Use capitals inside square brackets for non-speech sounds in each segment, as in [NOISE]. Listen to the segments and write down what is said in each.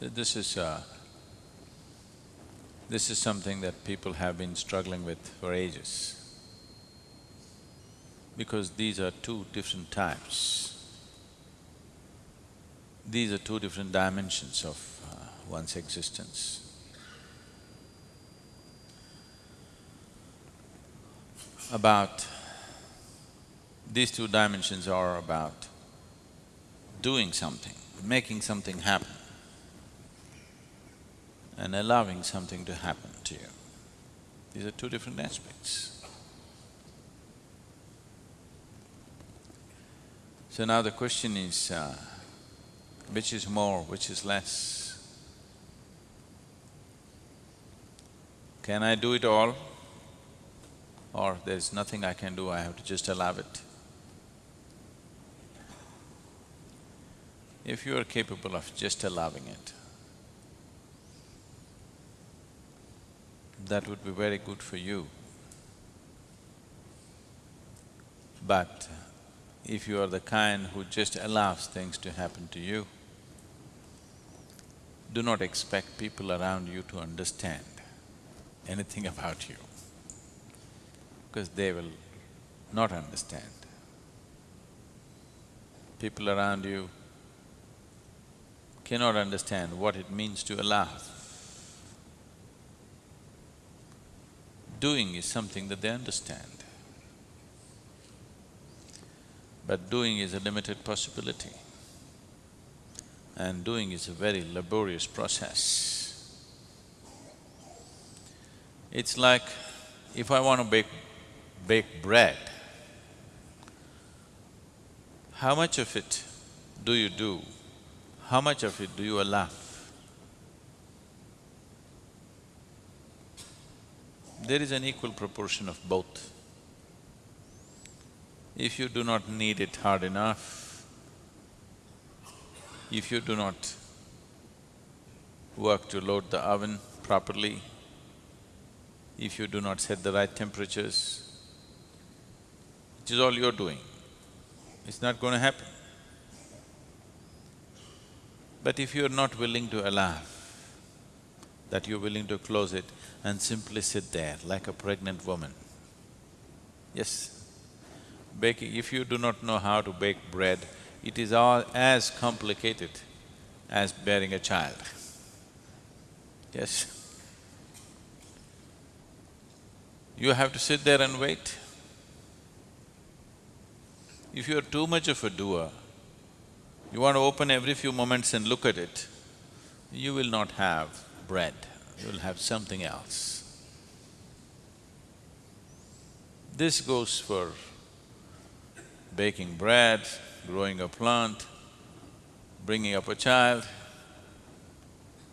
This is… Uh, this is something that people have been struggling with for ages. Because these are two different types. These are two different dimensions of uh, one's existence. About… these two dimensions are about doing something, making something happen and allowing something to happen to you. These are two different aspects. So now the question is, uh, which is more, which is less? Can I do it all? Or there's nothing I can do, I have to just allow it? If you are capable of just allowing it, that would be very good for you. But if you are the kind who just allows things to happen to you, do not expect people around you to understand anything [LAUGHS] about you, because they will not understand. People around you cannot understand what it means to allow. Doing is something that they understand. But doing is a limited possibility. And doing is a very laborious process. It's like if I want to bake… bake bread, how much of it do you do? How much of it do you allow? There is an equal proportion of both. If you do not knead it hard enough, if you do not work to load the oven properly, if you do not set the right temperatures, which is all you're doing, it's not going to happen. But if you're not willing to allow, that you're willing to close it, and simply sit there like a pregnant woman. Yes, baking… if you do not know how to bake bread, it is all as complicated as bearing a child. Yes. You have to sit there and wait. If you're too much of a doer, you want to open every few moments and look at it, you will not have bread you'll have something else. This goes for baking bread, growing a plant, bringing up a child,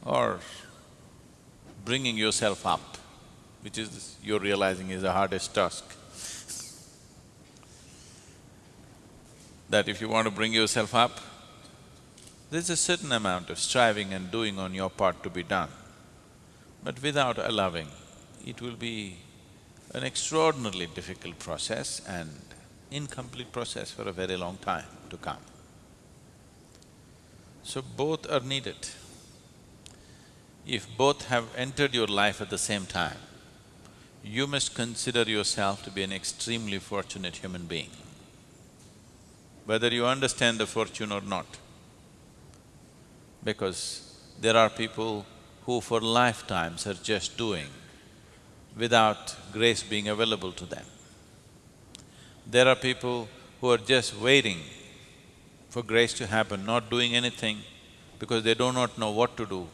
or bringing yourself up, which is you're realizing is the hardest task. [LAUGHS] that if you want to bring yourself up, there's a certain amount of striving and doing on your part to be done. But without allowing, it will be an extraordinarily difficult process and incomplete process for a very long time to come. So both are needed. If both have entered your life at the same time, you must consider yourself to be an extremely fortunate human being, whether you understand the fortune or not. Because there are people who for lifetimes are just doing without grace being available to them. There are people who are just waiting for grace to happen, not doing anything because they do not know what to do,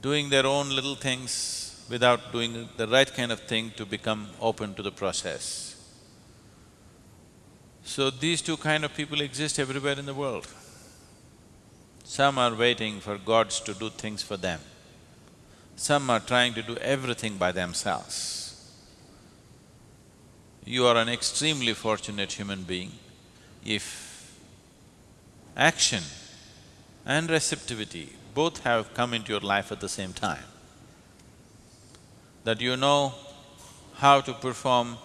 doing their own little things without doing the right kind of thing to become open to the process. So these two kind of people exist everywhere in the world. Some are waiting for gods to do things for them. Some are trying to do everything by themselves. You are an extremely fortunate human being if action and receptivity both have come into your life at the same time. That you know how to perform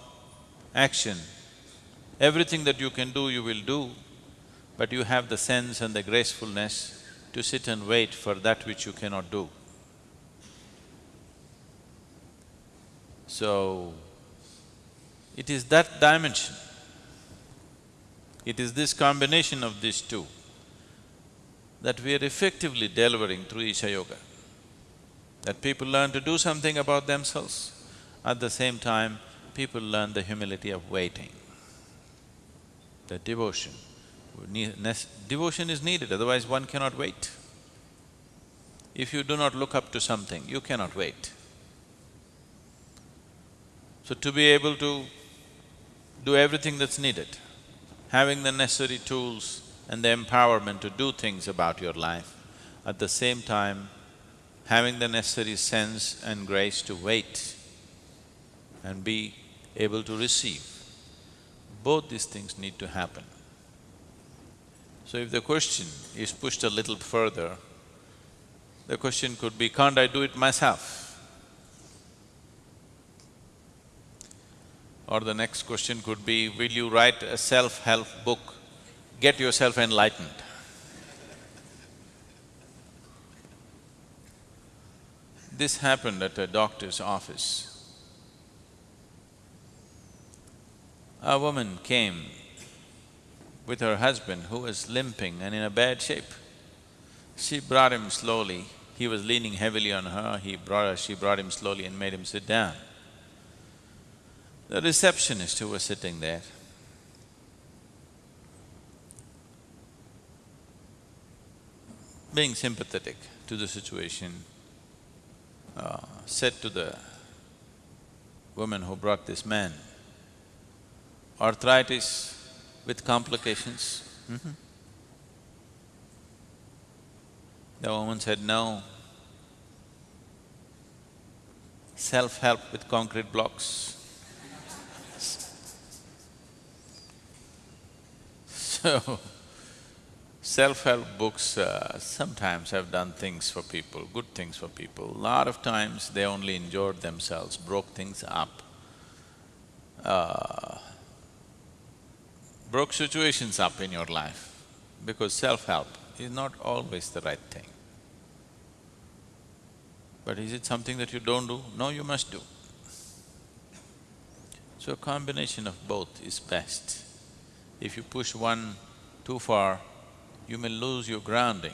action, everything that you can do, you will do, but you have the sense and the gracefulness to sit and wait for that which you cannot do. So, it is that dimension, it is this combination of these two that we are effectively delivering through Isha Yoga. That people learn to do something about themselves, at the same time, people learn the humility of waiting, the devotion. Devotion is needed, otherwise one cannot wait. If you do not look up to something, you cannot wait. So to be able to do everything that's needed, having the necessary tools and the empowerment to do things about your life, at the same time having the necessary sense and grace to wait and be able to receive. Both these things need to happen. So if the question is pushed a little further, the question could be, can't I do it myself? Or the next question could be, will you write a self-help book, get yourself enlightened? This happened at a doctor's office. A woman came with her husband who was limping and in a bad shape. She brought him slowly, he was leaning heavily on her, he brought her, she brought him slowly and made him sit down. The receptionist who was sitting there being sympathetic to the situation, uh, said to the woman who brought this man, arthritis with complications? Mm -hmm. The woman said, no. Self-help with concrete blocks. So, self-help books uh, sometimes have done things for people, good things for people. A lot of times they only injured themselves, broke things up, uh, broke situations up in your life because self-help is not always the right thing. But is it something that you don't do? No, you must do. So a combination of both is best. If you push one too far, you may lose your grounding.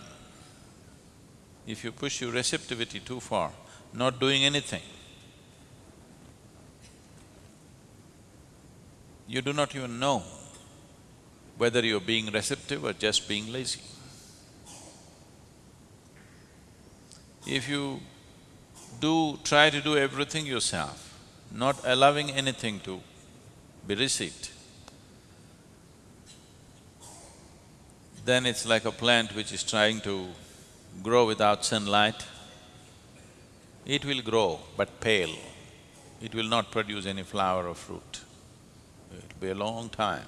If you push your receptivity too far, not doing anything, you do not even know whether you're being receptive or just being lazy. If you do… try to do everything yourself, not allowing anything to be received, then it's like a plant which is trying to grow without sunlight. It will grow, but pale. It will not produce any flower or fruit. It'll be a long time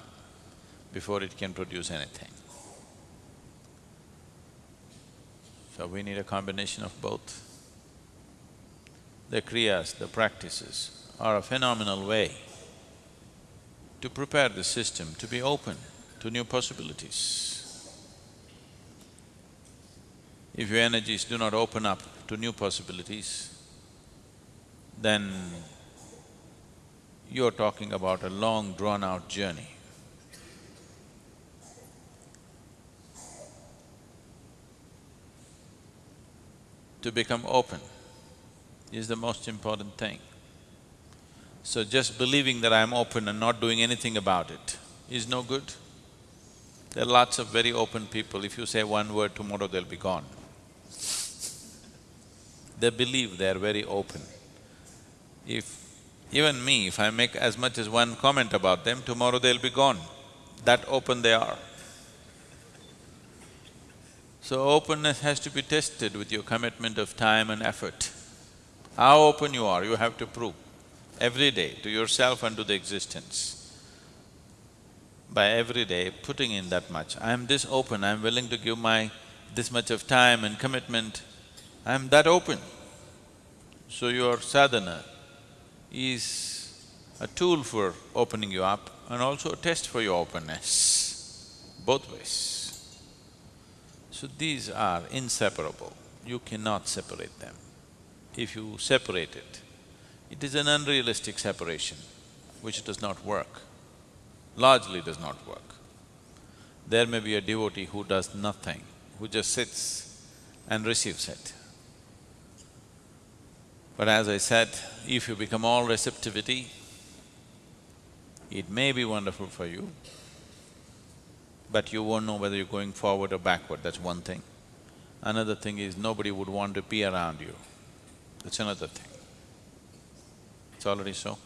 before it can produce anything. So we need a combination of both. The kriyas, the practices are a phenomenal way to prepare the system to be open to new possibilities. If your energies do not open up to new possibilities, then you're talking about a long drawn-out journey. To become open is the most important thing. So just believing that I'm open and not doing anything about it is no good. There are lots of very open people, if you say one word, tomorrow they'll be gone. They believe they are very open. If… even me, if I make as much as one comment about them, tomorrow they'll be gone. That open they are. So openness has to be tested with your commitment of time and effort. How open you are, you have to prove every day to yourself and to the existence. By every day putting in that much, I'm this open, I'm willing to give my this much of time and commitment, I'm that open. So your sadhana is a tool for opening you up and also a test for your openness, both ways. So these are inseparable, you cannot separate them. If you separate it, it is an unrealistic separation which does not work, largely does not work. There may be a devotee who does nothing, who just sits and receives it. But as I said, if you become all receptivity, it may be wonderful for you, but you won't know whether you're going forward or backward, that's one thing. Another thing is nobody would want to be around you, that's another thing. It's already so.